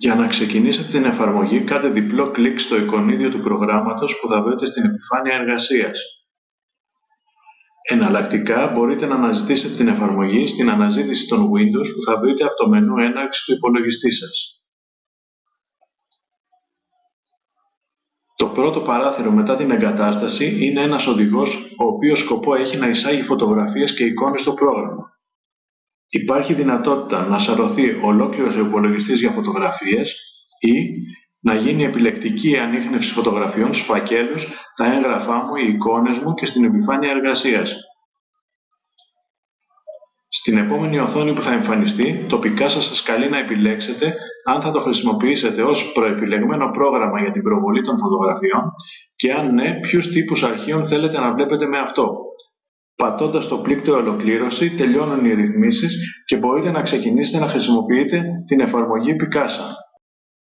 Για να ξεκινήσετε την εφαρμογή, κάντε διπλό κλικ στο εικονίδιο του προγράμματος που θα βρείτε στην επιφάνεια εργασίας. Εναλλακτικά, μπορείτε να αναζητήσετε την εφαρμογή στην αναζήτηση των Windows που θα βρείτε από το μενού έναρξη του υπολογιστή σας. Το πρώτο παράθυρο μετά την εγκατάσταση είναι ένας οδηγός ο οποίος σκοπό έχει να εισάγει φωτογραφίες και εικόνες στο πρόγραμμα. Υπάρχει δυνατότητα να σαρωθεί ολόκληρος ο υπολογιστής για φωτογραφίες ή να γίνει επιλεκτική ανείχνευση φωτογραφιών στους φακέλους, τα έγγραφά μου, οι εικόνες μου και στην επιφάνεια εργασίας. Στην επόμενη οθόνη που θα εμφανιστεί, τοπικά σας σας καλεί να επιλέξετε αν θα το χρησιμοποιήσετε ως προεπιλεγμένο πρόγραμμα για την προβολή των φωτογραφιών και αν ναι, ποιους τύπους αρχείων θέλετε να βλέπετε με αυτό. Πατώντας το πλήκτο «Ολοκλήρωση» τελειώνουν οι ρυθμίσεις και μπορείτε να ξεκινήσετε να χρησιμοποιείτε την εφαρμογή Picasa.